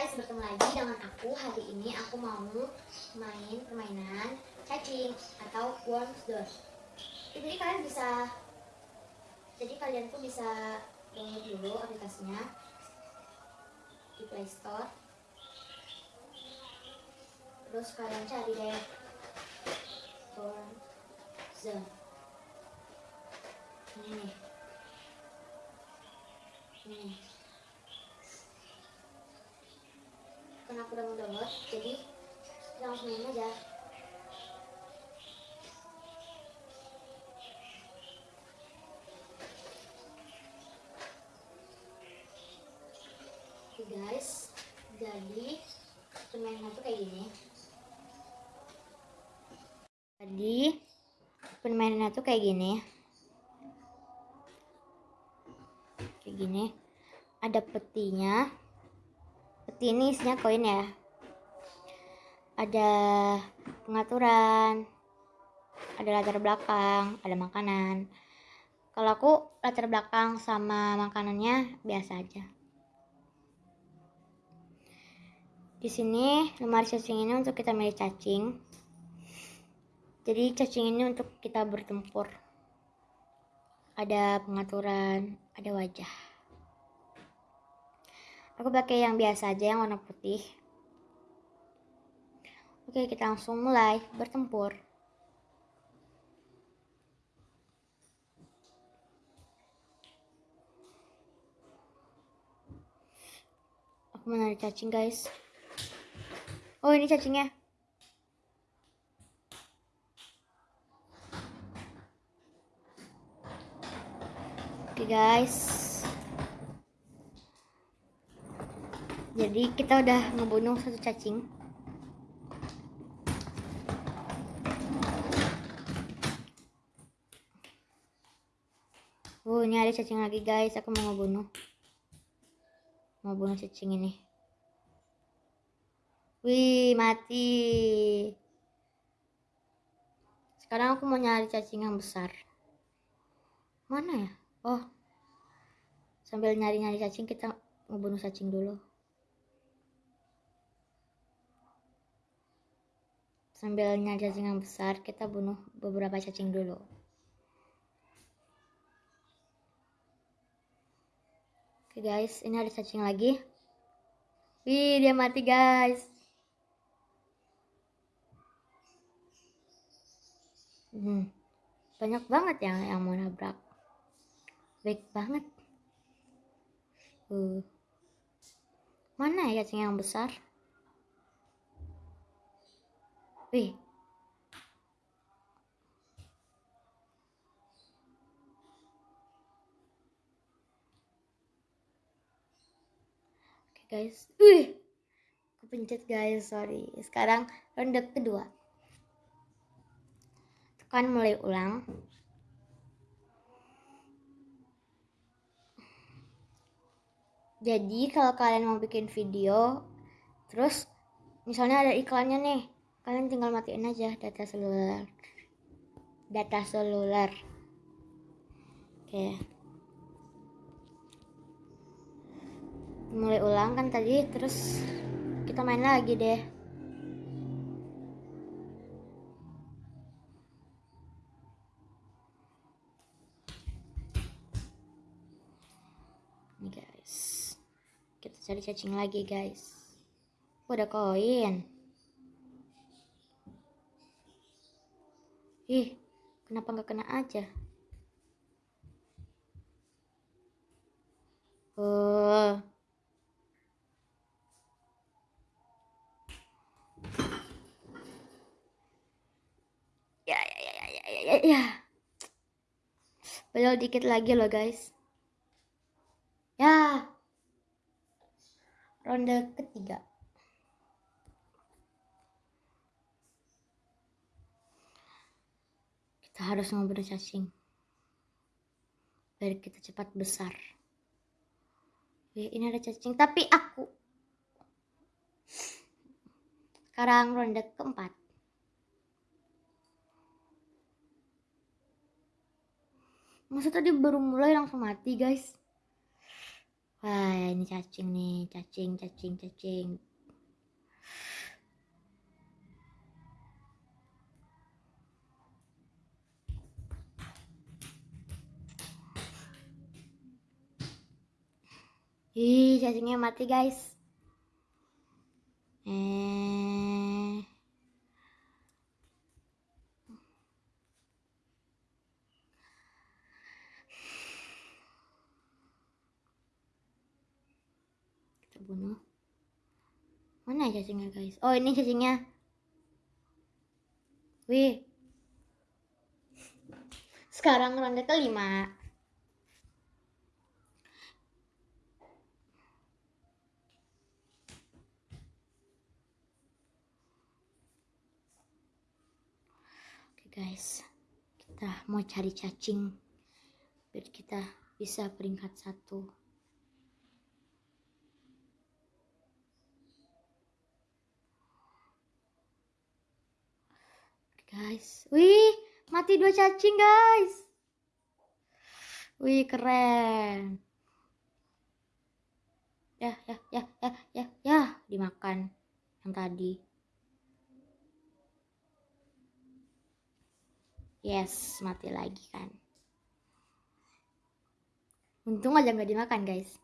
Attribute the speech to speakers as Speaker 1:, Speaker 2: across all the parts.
Speaker 1: guys, bertemu lagi dengan aku. Hari ini aku mau main permainan cacing atau worms door Jadi kalian bisa Jadi kalian tuh bisa download dulu aplikasinya Di Play Store. Terus kalian cari deh Worms Zone Ini nih. Ini nih karena aku udah mau download jadi kita langsung main aja. Oke guys jadi permainan tuh kayak gini. Jadi permainannya tuh kayak gini. Kayak gini. Ada petinya. peti ini isinya koin ya. Ada pengaturan ada latar belakang ada makanan. Kalau aku latar belakang sama makanannya biasa aja. Di sini lemari cacing ini untuk kita milih cacing. Jadi cacing ini untuk kita bertempur. Ada pengaturan ada wajah aku pakai yang biasa aja yang warna putih. Oke kita langsung mulai bertempur. Aku menarik cacing guys. Oh ini cacingnya. Oke guys jadi kita udah ngebunuh satu cacing Oh, ini ada cacing lagi guys. Aku mau ngebunuh. Mau bunuh cacing ini. Wih, mati. Sekarang aku mau nyari cacing yang besar. Mana ya? Oh. Sambil nyari-nyari cacing kita ngebunuh cacing dulu. Sambil nyari cacing yang besar, kita bunuh beberapa cacing dulu. Oke guys, ini ada cacing lagi. Wih, dia mati guys. Hmm, banyak banget yang yang mau nabrak. Baik banget. Uh. Mana ya cacing yang besar? Wih. Oke guys. Wih. Aku pencet guys, sorry. Sekarang ronde kedua. Tekan mulai ulang. Jadi kalau kalian mau bikin video, terus misalnya ada iklannya nih, kalian tinggal matiin aja data seluler. Data seluler. Oke. Mulai ulang kan tadi terus kita main lagi deh. Ini guys kita cari cacing lagi guys. Udah koin Ih, kenapa nggak kena aja? Oh. Ya, ya, ya, ya, ya, ya, ya. Belum dikit lagi loh, guys. Ya. Ronde ketiga. Kita harus ngobrol cacing. Biar kita cepat besar. Wih, ini ada cacing tapi aku sekarang ronde keempat. Masa tadi baru mulai langsung mati guys? Wah, ini cacing nih, cacing, cacing, cacing. Ih, cacingnya mati, guys. Eh. Kita bunuh. Mana ya cacingnya, guys? Oh, ini cacingnya. Wih. Sekarang ronde kelima. Oke guys, kita mau cari cacing biar kita bisa peringkat satu. Guys, wih mati dua cacing guys. Wih keren. Ya ya ya ya ya ya dimakan yang tadi. Yes, mati lagi kan. Untung aja nggak dimakan, guys.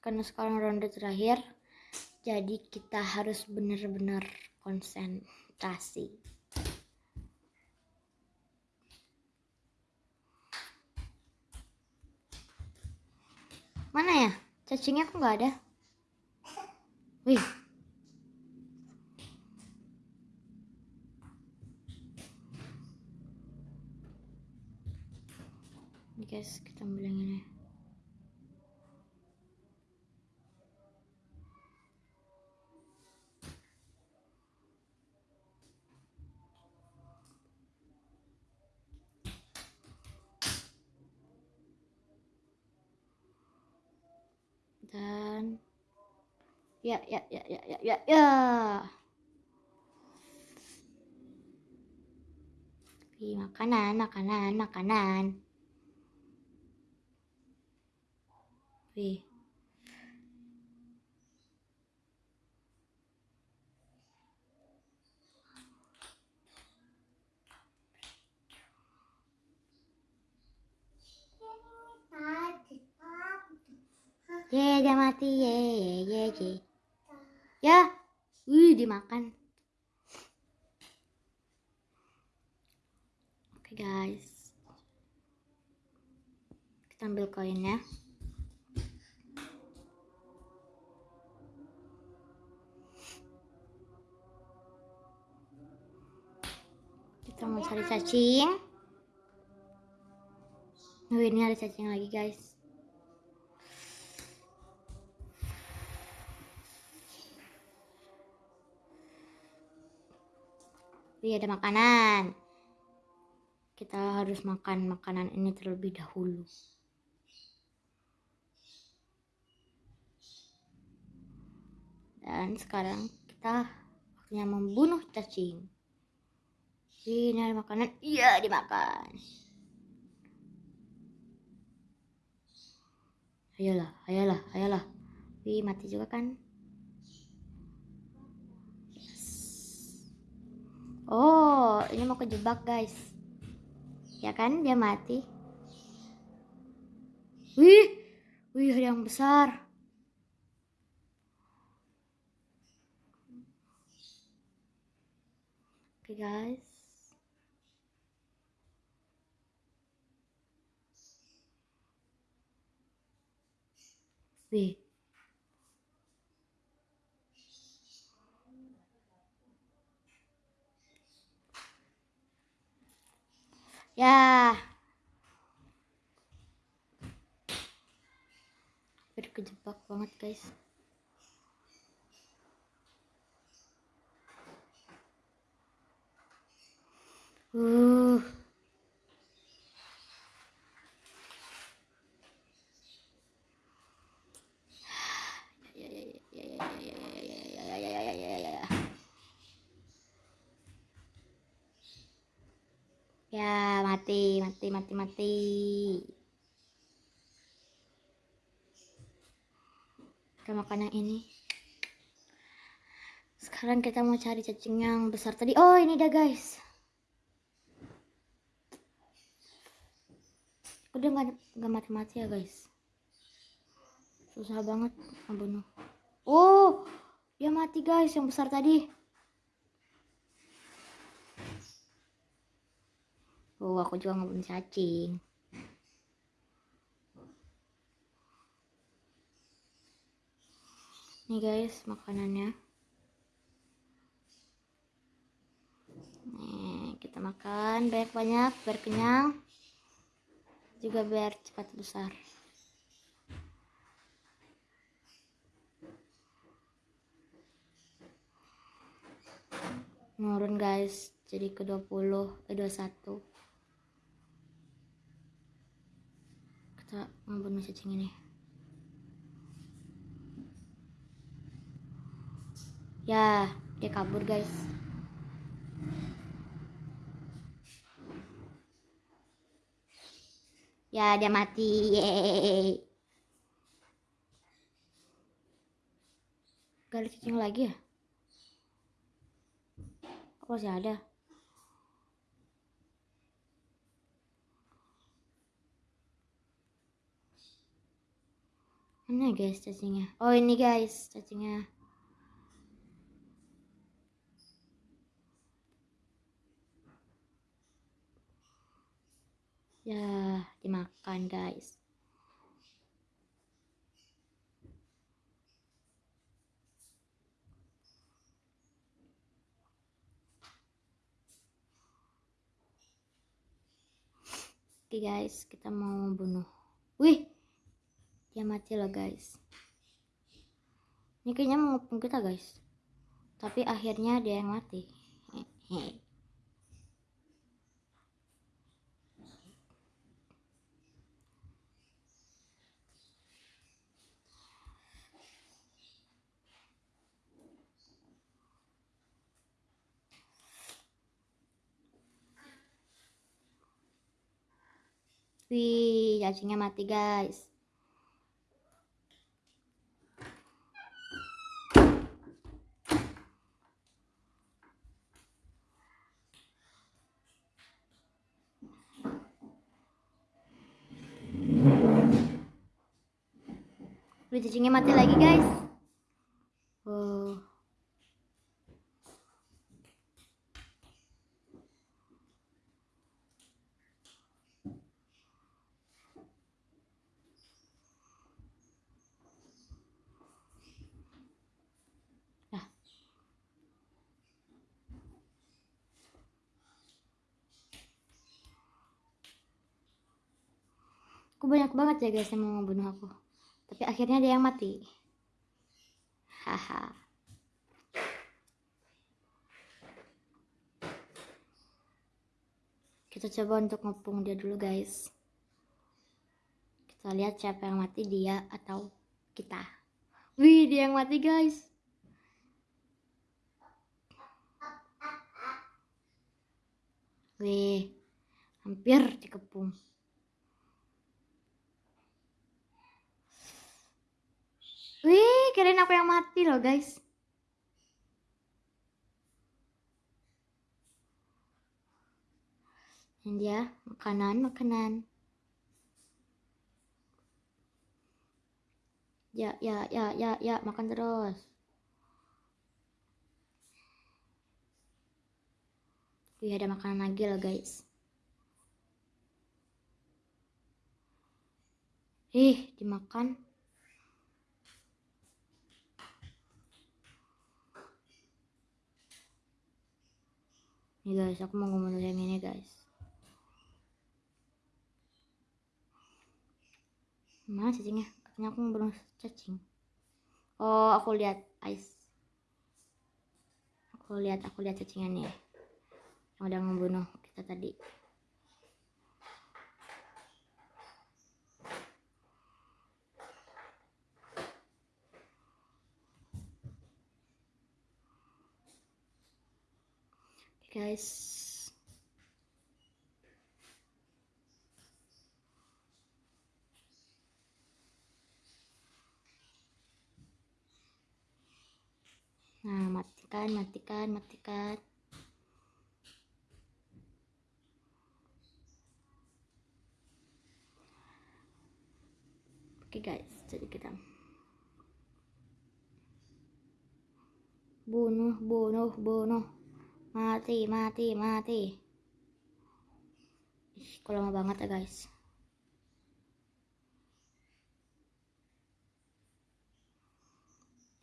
Speaker 1: Karena sekarang ronde terakhir, jadi kita harus benar-benar konsentrasi. Mana ya? Cacingnya kok nggak ada? Wih. Guys, kita ambil yang ini. Dan ya ya ya ya ya ya ya makanan makanan makanan Wih. Ye, dia mati. Ye, ye, ye, ye. Ya. Wih, dimakan. Oke, guys. Kita ambil koinnya. Kita mau cari cacing. Oh, ini ada cacing lagi, guys. Wih, ada makanan. Kita harus makan makanan ini terlebih dahulu. Dan sekarang kita waktunya membunuh cacing. Ini ada makanan. Iya, dimakan. Ayolah, ayolah, ayolah. Wih, mati juga kan? Oh, ini mau kejebak, guys. Ya kan, dia mati. Wih, wih, yang besar. Oke, guys. Wih. Ya. Berkejebak banget, guys. Mati mati mati mati kita makan yang ini. Sekarang kita mau cari cacing yang besar tadi. Oh ini dia guys. Udah nggak nggak mati-mati ya guys. Susah banget membunuh. Oh dia mati guys yang besar tadi oh aku juga ngebunuh cacing. Nih guys makanannya. Nih kita makan. Banyak-banyak biar juga biar cepat besar. Nurun guys. Jadi ke 20 eh 21 kita membunuh cacing ini. Ya dia kabur guys. Ya dia mati. Yeay. Gak ada cacing lagi ya? Kok masih ada mana guys cacingnya. Oh ini guys cacingnya. Ya dimakan guys. Oke guys, kita mau bunuh. Wih, dia mati loh guys. Ini kayaknya mau ngepung kita guys. Tapi akhirnya dia yang mati. Hehehe. Wih, cacingnya mati guys. Wih, cacingnya mati lagi guys. Nah. Aku banyak banget ya guys yang mau membunuh aku. Akhirnya dia yang mati. Haha. Kita coba untuk ngepung dia dulu guys. Kita lihat siapa yang mati dia atau kita. Wih, dia yang mati guys. Wih, hampir dikepung. Wih, kirain aku yang mati loh guys. Ini dia makanan makanan. Ya ya ya ya ya makan terus. Wih ada makanan lagi loh guys. Ih dimakan. Nih guys, aku mau ngomong yang ini guys. Mana cacingnya? Katanya aku belum cacing. Oh, aku lihat ice. Aku lihat, aku lihat cacingnya nih. Yang udah membunuh kita tadi. guys Nah, matikan, matikan, matikan. Oke okay, guys, jadi kita bunuh, bunuh, bunuh mati mati mati. Ih, kok lama banget ya guys.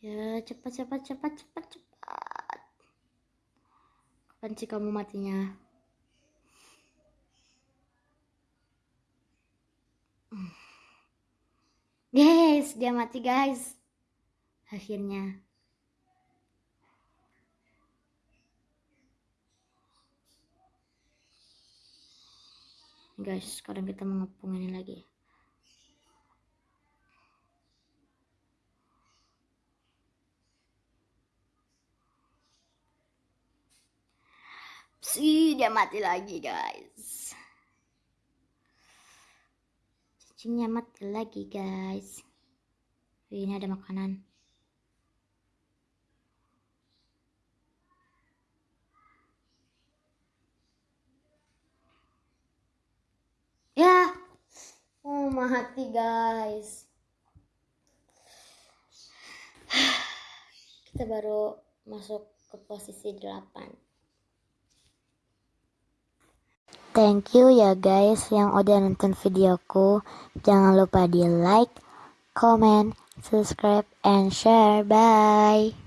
Speaker 1: Ya cepat cepat cepat cepat cepat. Kapan sih kamu matinya? Guys dia mati guys. Akhirnya guys sekarang kita mengepung ini lagi. Si dia mati lagi guys. Cacingnya mati lagi guys. Ini ada makanan Ya Oh mati guys Kita baru masuk ke posisi 8 Thank you ya guys yang udah nonton videoku. Jangan lupa di like, comment, subscribe, and share. Bye.